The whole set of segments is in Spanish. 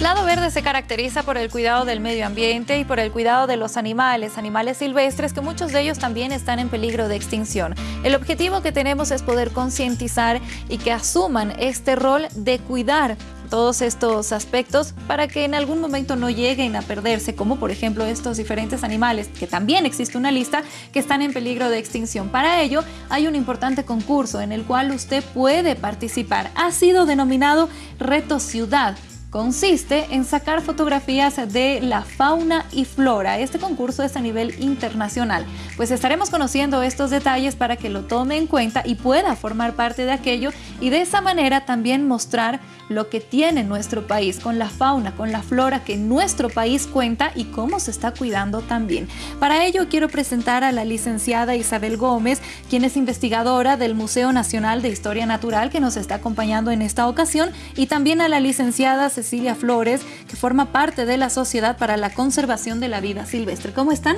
Lado Verde se caracteriza por el cuidado del medio ambiente y por el cuidado de los animales, animales silvestres que muchos de ellos también están en peligro de extinción. El objetivo que tenemos es poder concientizar y que asuman este rol de cuidar todos estos aspectos para que en algún momento no lleguen a perderse, como por ejemplo estos diferentes animales, que también existe una lista, que están en peligro de extinción. Para ello hay un importante concurso en el cual usted puede participar. Ha sido denominado Reto Ciudad consiste en sacar fotografías de la fauna y flora. Este concurso es a nivel internacional. Pues estaremos conociendo estos detalles para que lo tome en cuenta y pueda formar parte de aquello y de esa manera también mostrar lo que tiene nuestro país con la fauna, con la flora que nuestro país cuenta y cómo se está cuidando también. Para ello quiero presentar a la licenciada Isabel Gómez, quien es investigadora del Museo Nacional de Historia Natural que nos está acompañando en esta ocasión y también a la licenciada Cecilia Flores, que forma parte de la Sociedad para la Conservación de la Vida Silvestre. ¿Cómo están?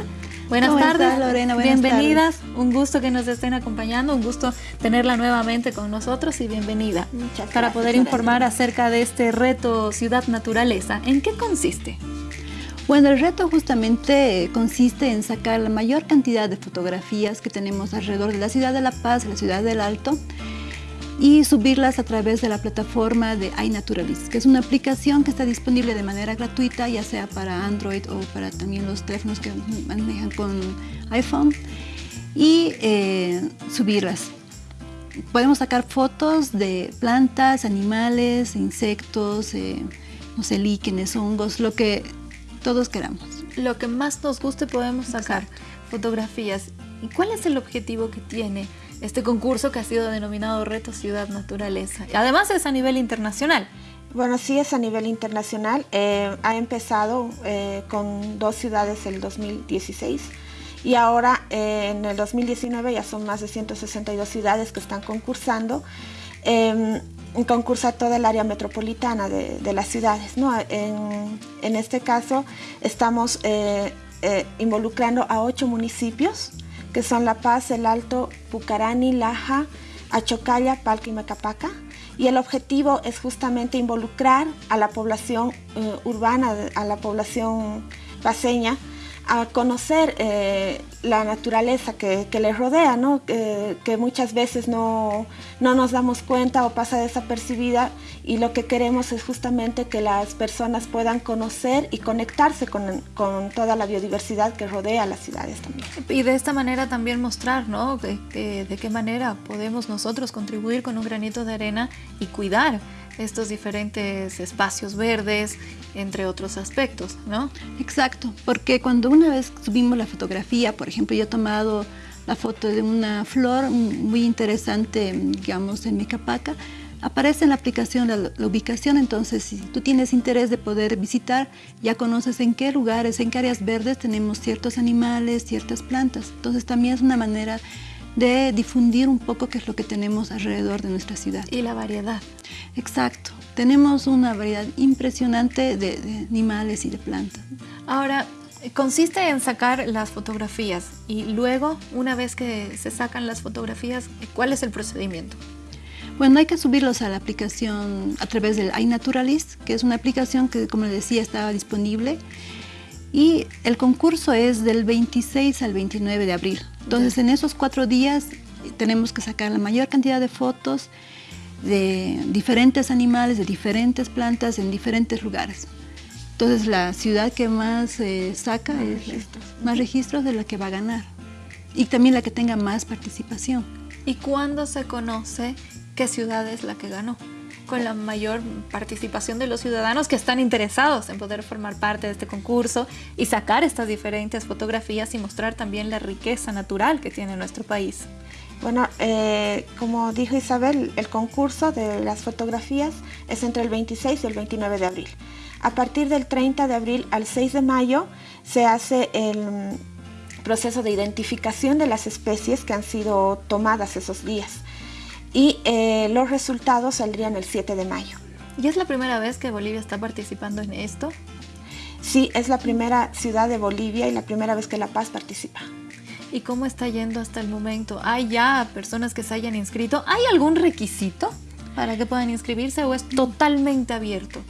Buenas tardes, Lorena. Bienvenidas. Un gusto que nos estén acompañando, un gusto tenerla nuevamente con nosotros y bienvenida. Muchas Para poder informar acerca de este reto Ciudad Naturaleza, ¿en qué consiste? Bueno, el reto justamente consiste en sacar la mayor cantidad de fotografías que tenemos alrededor de la ciudad de La Paz, la ciudad del Alto, y subirlas a través de la plataforma de iNaturalist, que es una aplicación que está disponible de manera gratuita, ya sea para Android o para también los teléfonos que manejan con iPhone, y eh, subirlas. Podemos sacar fotos de plantas, animales, insectos, eh, no sé, líquenes, hongos, lo que todos queramos. Lo que más nos guste podemos sacar fotografías. ¿Y cuál es el objetivo que tiene este concurso que ha sido denominado Reto Ciudad Naturaleza. Además es a nivel internacional. Bueno, sí es a nivel internacional. Eh, ha empezado eh, con dos ciudades el 2016 y ahora eh, en el 2019 ya son más de 162 ciudades que están concursando. Em, concursa toda el área metropolitana de, las ciudades. ¿no? En, en, este caso estamos involucrando a ocho municipios que son La Paz, El Alto, Pucarani, Laja, Achocalla, Palca y Macapaca. Y el objetivo es justamente involucrar a la población eh, urbana, a la población paseña, a conocer eh, la naturaleza que, que les rodea, ¿no? que muchas veces no, no, nos damos cuenta o pasa desapercibida y lo que queremos es justamente que las personas puedan conocer y conectarse con, con toda la biodiversidad que rodea las ciudades también. Y de esta manera también mostrar ¿no? de, de qué manera podemos nosotros contribuir con un granito de arena y cuidar estos diferentes espacios verdes, entre otros aspectos, ¿no? Exacto, porque cuando una vez subimos la fotografía, por ejemplo, yo he tomado la foto de una flor muy interesante, digamos, en Micapaca, aparece en la aplicación la, la, ubicación, entonces si tú tienes interés de poder visitar, ya conoces en qué lugares, en qué áreas verdes tenemos ciertos animales, ciertas plantas. Entonces también es una manera de difundir un poco qué es lo que tenemos alrededor de nuestra ciudad. Y la variedad. Exacto. Tenemos una variedad impresionante de, animales y de plantas. Ahora, consiste en sacar las fotografías y luego, una vez que se sacan las fotografías, ¿cuál es el procedimiento? Bueno, hay que subirlos a la aplicación a través del iNaturalist, que es una aplicación que, como les decía, estaba disponible. Y el concurso es del 26 al 29 de abril. Entonces, en esos cuatro días tenemos que sacar la mayor cantidad de fotos de diferentes animales, de diferentes plantas en diferentes lugares. Entonces, la ciudad que más eh, saca más es registros. más registros de la que va a ganar. Y también la que tenga más participación. ¿Y cuándo se conoce qué ciudad es la que ganó? Con la mayor participación de los ciudadanos que están interesados en poder formar parte de este concurso y sacar estas diferentes fotografías y mostrar también la riqueza natural que tiene nuestro país. Bueno, eh, como dijo Isabel, el concurso de las fotografías es entre el 26 y el 29 de abril. A partir del 30 de abril al 6 de mayo se hace el proceso de identificación de las especies que han sido tomadas esos días y eh, los resultados saldrían el 7 de mayo. ¿Y es la primera vez que Bolivia está participando en esto? Sí, es la primera ciudad de Bolivia y la primera vez que La Paz participa. ¿Y cómo está yendo hasta el momento? ¿Hay ya personas que se hayan inscrito? ¿Hay algún requisito para que puedan inscribirse o es totalmente abierto?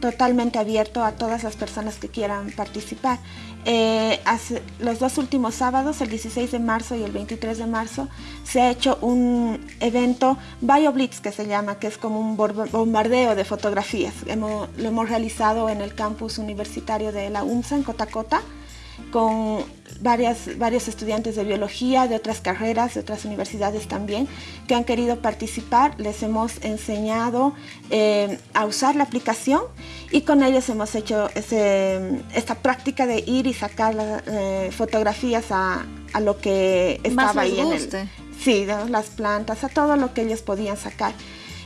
Totalmente abierto a todas las personas que quieran participar. Eh, los dos últimos sábados, el 16 de marzo y el 23 de marzo, se ha hecho un evento BioBlitz que se llama, que es como un bombardeo de fotografías. lo hemos realizado en el campus universitario de la UMSA en Cotacota con varias, varios estudiantes de biología, de otras carreras, de otras universidades también, que han querido participar. Les hemos enseñado eh, a usar la aplicación y con ellos hemos hecho esta práctica de ir y sacar eh, fotografías a, lo que estaba ahí en el... Sí, las plantas, a todo lo que ellos podían sacar.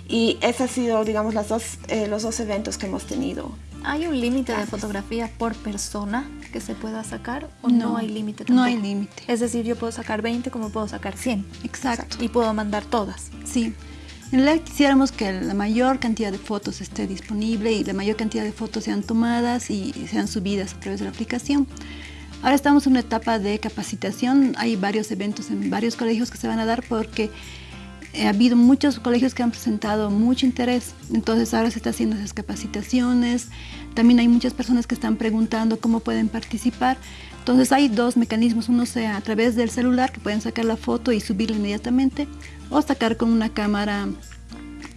Y esos han sido, digamos, las dos, eh, los dos eventos que hemos tenido ¿Hay un límite de fotografía por persona que se pueda sacar o no, hay límite No hay límite. Es decir, yo puedo sacar 20 como puedo sacar 100. Exacto. Y puedo mandar todas. Sí. En realidad quisiéramos que la mayor cantidad de fotos esté disponible y la mayor cantidad de fotos sean tomadas y sean subidas a través de la aplicación. Ahora estamos en una etapa de capacitación, hay varios eventos en varios colegios que se van a dar porque ha habido muchos colegios que han presentado mucho interés, entonces ahora se está haciendo esas capacitaciones, también hay muchas personas que están preguntando cómo pueden participar, entonces hay dos mecanismos, uno sea a través del celular que pueden sacar la foto y subirla inmediatamente, o sacar con una cámara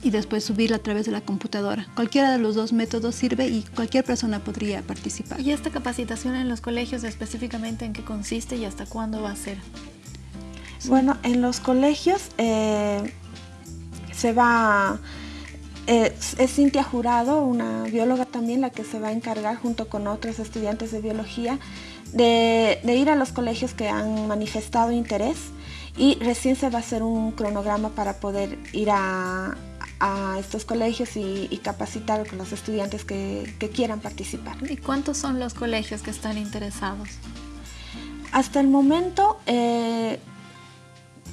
y después subirla a través de la computadora. Cualquiera de los dos métodos sirve y cualquier persona podría participar. ¿Y esta capacitación en los colegios específicamente en qué consiste y hasta cuándo va a ser? Bueno, en los colegios eh, se va, eh, es Cintia Jurado, una bióloga también, la que se va a encargar junto con otros estudiantes de biología de, ir a los colegios que han manifestado interés y recién se va a hacer un cronograma para poder ir a, estos colegios y, capacitar con los estudiantes que, quieran participar. ¿Y cuántos son los colegios que están interesados? Hasta el momento eh,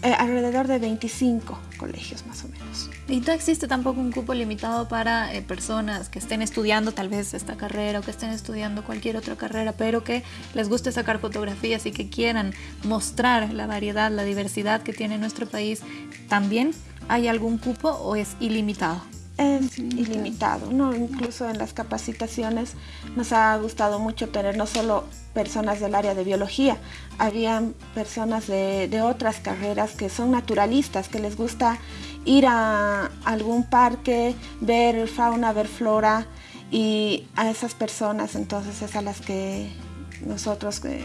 eh, alrededor de 25 colegios más o menos. ¿Y no existe tampoco un cupo limitado para eh, personas que estén estudiando tal vez esta carrera o que estén estudiando cualquier otra carrera, pero que les guste sacar fotografías y que quieran mostrar la variedad, la diversidad que tiene nuestro país? ¿También hay algún cupo o es ilimitado? Es ilimitado, ¿no? incluso en las capacitaciones nos ha gustado mucho tener no solo personas del área de biología, habían personas de, otras carreras que son naturalistas, que les gusta ir a algún parque, ver fauna, ver flora y a esas personas entonces es a las que nosotros eh,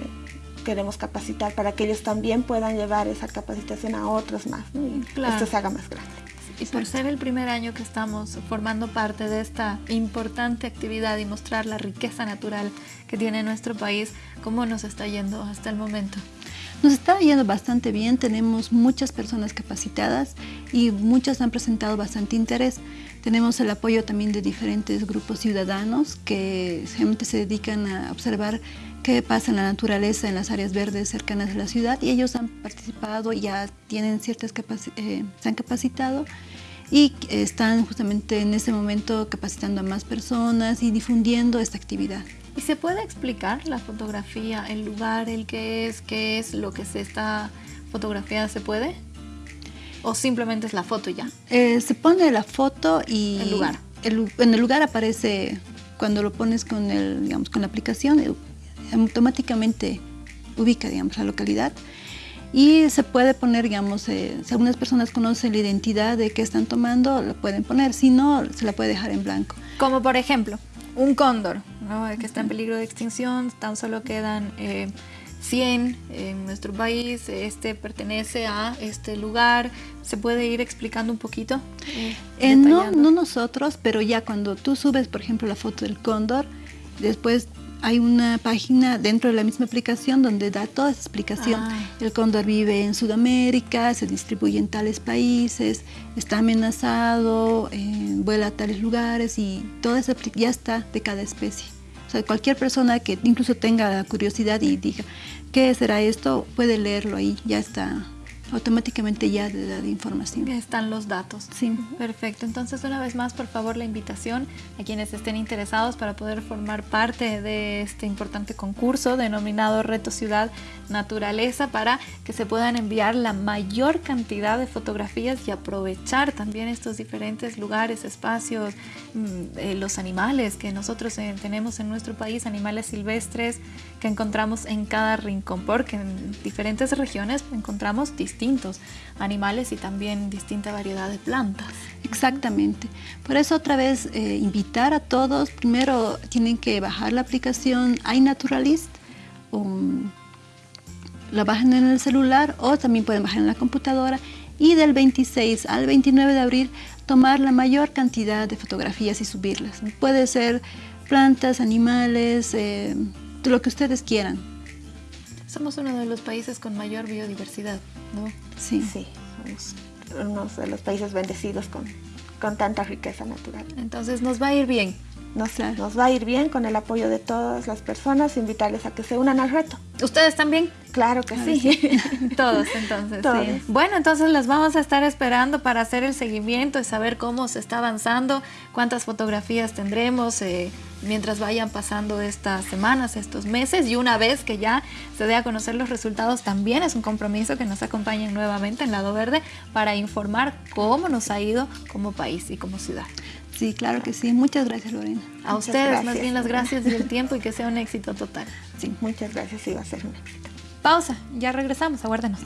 queremos capacitar para que ellos también puedan llevar esa capacitación a otros más y esto se haga más grande. Y por ser el primer año que estamos formando parte de esta importante actividad y mostrar la riqueza natural que tiene nuestro país, ¿cómo nos está yendo hasta el momento? Nos está yendo bastante bien, tenemos muchas personas capacitadas y muchas han presentado bastante interés. Tenemos el apoyo también de diferentes grupos ciudadanos que realmente se dedican a observar qué pasa en la naturaleza en las áreas verdes cercanas a la ciudad y ellos han participado, ya tienen ciertas eh, se han capacitado y están justamente en ese momento capacitando a más personas y difundiendo esta actividad. ¿Y se puede explicar la fotografía, el lugar, el que es, qué es lo que se está fotografiando? ¿Se puede? ¿O simplemente es la foto ya? Eh, se pone la foto y... El lugar. en el lugar aparece, cuando lo pones con, el, digamos, con la aplicación, eh, automáticamente ubica digamos, la localidad y se puede poner, digamos, eh, si algunas personas conocen la identidad de qué están tomando, lo pueden poner, si no, se la puede dejar en blanco. Como por ejemplo, un cóndor, que está en peligro de extinción, tan solo quedan 100 eh, en nuestro país, este pertenece a este lugar, ¿se puede ir explicando un poquito? Eh, no, no nosotros, pero ya cuando tú subes, por ejemplo, la foto del cóndor, después hay una página dentro de la misma aplicación donde da toda esa explicación. Ah. El cóndor vive en Sudamérica, se distribuye en tales países, está amenazado, eh, vuela a tales lugares y todo eso ya está de cada especie. O sea, cualquier persona que incluso tenga curiosidad y diga, ¿qué será esto? Puede leerlo ahí, ya está automáticamente ya de, de información. Están los datos. Sí. Perfecto. Entonces, una vez más, por favor, la invitación a quienes estén interesados para poder formar parte de este importante concurso denominado Reto Ciudad Naturaleza para que se puedan enviar la mayor cantidad de fotografías y aprovechar también estos diferentes lugares, espacios, mm, eh, los animales que nosotros eh, tenemos en nuestro país, animales silvestres que encontramos en cada rincón, porque en diferentes regiones encontramos distintos animales y también distinta variedad de plantas. Exactamente. Por eso otra vez eh, invitar a todos, primero tienen que bajar la aplicación iNaturalist, um, la bajan en el celular o también pueden bajar en la computadora y del 26 al 29 de abril tomar la mayor cantidad de fotografías y subirlas. Puede ser plantas, animales, eh, lo que ustedes quieran. Somos uno de los países con mayor biodiversidad, ¿no? Sí. Sí, somos uno de los países bendecidos con, con tanta riqueza natural. Entonces nos va a ir bien. Nos, nos va a ir bien con el apoyo de todas las personas, invitarles a que se unan al reto. ¿Ustedes también? Claro que sí. Todos entonces. Todos. Sí. Bueno, entonces las vamos a estar esperando para hacer el seguimiento y saber cómo se está avanzando, cuántas fotografías tendremos eh, mientras vayan pasando estas semanas, estos meses y una vez que ya se dé a conocer los resultados también es un compromiso que nos acompañen nuevamente en Lado Verde para informar cómo nos ha ido como país y como ciudad. Sí, claro que sí. Muchas gracias, Lorena. A Muchas ustedes más gracias. bien las gracias y el tiempo y que sea un éxito total. Sí, muchas gracias, sí va a ser un éxito. Pausa, ya regresamos, aguárdenos.